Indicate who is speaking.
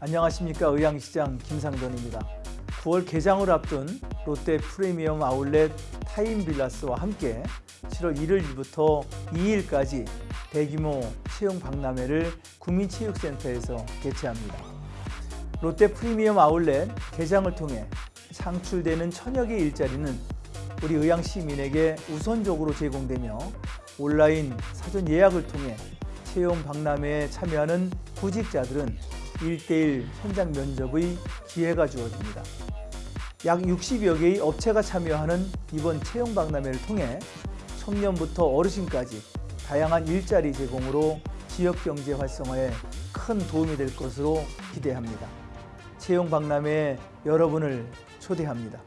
Speaker 1: 안녕하십니까 의왕시장 김상돈입니다. 9월 개장을 앞둔 롯데 프리미엄 아울렛 타임빌라스와 함께 7월 1일부터 2일까지 대규모 채용 박람회를 국민체육센터에서 개최합니다. 롯데 프리미엄 아울렛 개장을 통해 창출되는 천여 개의 일자리는 우리 의왕 시민에게 우선적으로 제공되며 온라인 사전 예약을 통해 채용 박람회에 참여하는 구직자들은 1대1 현장 면접의 기회가 주어집니다. 약 60여 개의 업체가 참여하는 이번 채용 박람회를 통해 청년부터 어르신까지 다양한 일자리 제공으로 지역 경제 활성화에 큰 도움이 될 것으로 기대합니다. 채용 박람회에 여러분을 초대합니다.